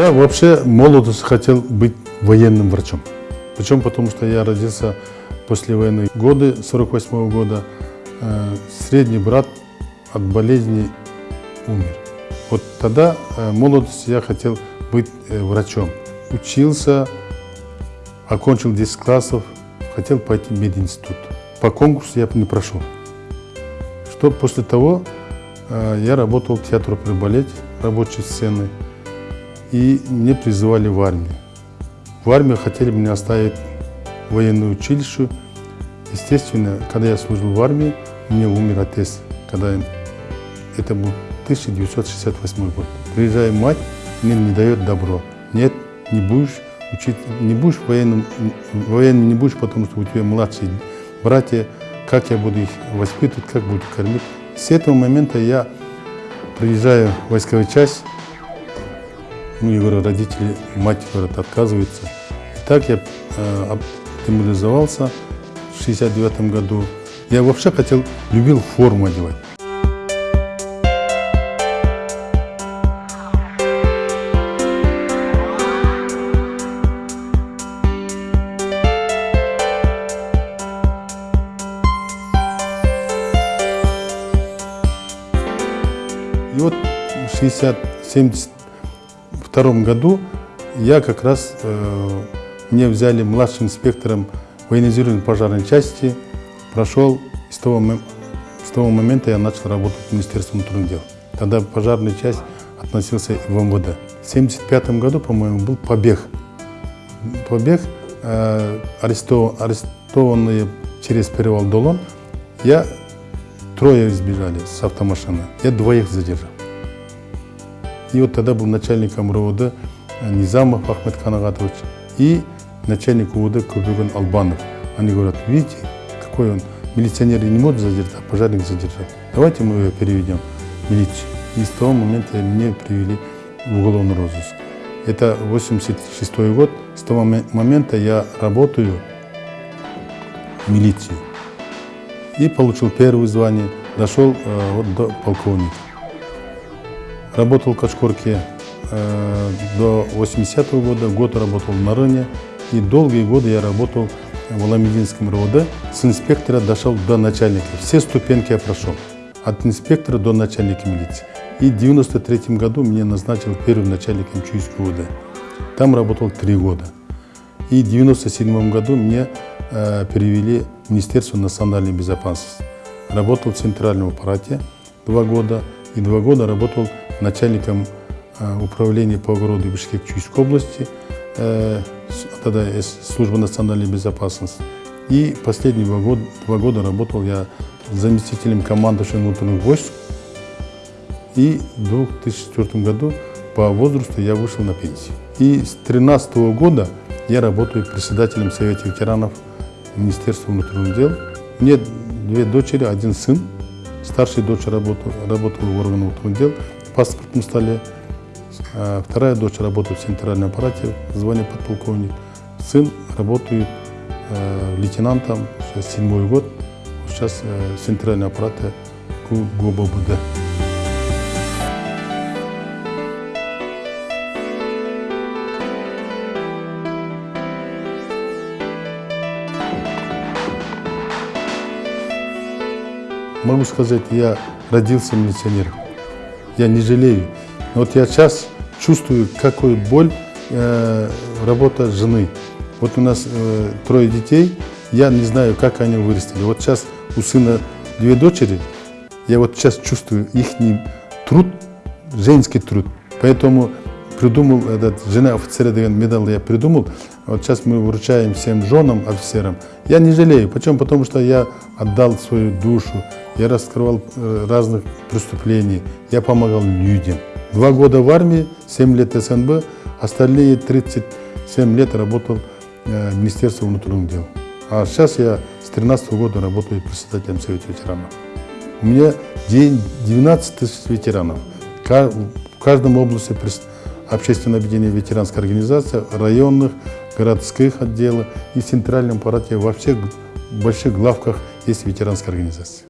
Я вообще молодость хотел быть военным врачом. Причем потому, что я родился после войны годы, 48 -го года. Э, средний брат от болезни умер. Вот тогда, э, в я хотел быть э, врачом. Учился, окончил 10 классов, хотел пойти в мединститут. По конкурсу я не прошел. Что после того я работал в театре при балете, рабочей сцены, и мне призывали в армию. В армию хотели меня оставить в военное училище. Естественно, когда я служил в армии, у меня умер отец, когда это был 1968 год. Приезжает мать, мне не дает добро. Нет, не будешь учить, не будешь военным, военным не будешь, потому что у тебя младшие братья, как я буду их воспитывать, как буду кормить. С этого момента я приезжаю в войсковую часть, ну, я говорю, родители, мать, говорит, отказывается. И так я э, демобилизовался в 69 году. Я вообще хотел, любил форму одевать. И вот 60, 70 втором году я как раз, э, мне взяли младшим инспектором военизированной пожарной части, прошел, с того, с того момента я начал работать в Министерстве внутренних дел. Тогда пожарная часть относился в МВД. В 1975 году, по-моему, был побег. Побег, э, арестован, арестованные через перевал Долон, я трое избежали с автомашины, я двоих задержал. И вот тогда был начальником РОВД Низамов Ахмед Канагатович и начальник УВД Кубюган Албанов. Они говорят, видите, какой он милиционер не может задержать, а пожарник задержал. Давайте мы его переведем в милицию. И с того момента меня привели в уголовный розыск. Это 86 год. С того момента я работаю в милиции и получил первое звание, дошел э, до полковника. Работал в Качкорке э, до 80 -го года, год работал на районе, и долгие годы я работал в Аламединском РОВД. С инспектора дошел до начальника. Все ступеньки я прошел, от инспектора до начальника милиции. И в 93 году меня назначил первым начальником Чуйского УВД. Там работал три года. И в 97 году мне э, перевели Министерство национальной безопасности. Работал в центральном аппарате два года и два года работал начальником управления по огороду Бишкек-Чуйской области, э, тогда служба национальной безопасности. И последние два года, два года работал я заместителем командующего внутренних войск. И в 2004 году по возрасту я вышел на пенсию. И с 2013 года я работаю председателем Совета ветеранов Министерства внутренних дел. Мне две дочери, один сын. Старшая дочь работала, работала в органах внутренних дел паспортном столе. А вторая дочь работает в центральном аппарате, звание подполковник. Сын работает э, лейтенантом, сейчас седьмой год, сейчас э, в центральном аппарате ГУБД. Могу сказать, я родился милиционером. Я не жалею. Вот я сейчас чувствую, какой боль э, работа жены. Вот у нас э, трое детей, я не знаю, как они вырастили. Вот сейчас у сына две дочери, я вот сейчас чувствую их труд, женский труд. Поэтому придумал, этот, жена офицера медаль я придумал. Вот сейчас мы вручаем всем женам, офицерам. Я не жалею. Почему? Потому что я отдал свою душу, я раскрывал э, разных преступлений, я помогал людям. Два года в армии, 7 лет СНБ, остальные 37 лет работал э, в Министерстве внутренних дел. А сейчас я с 13 года работаю председателем Совета ветеранов. У меня день 12 тысяч ветеранов. В каждом области общественное объединение ветеранской организации, районных, городских отделов и центральном аппарате во всех больших главках есть ветеранская организация.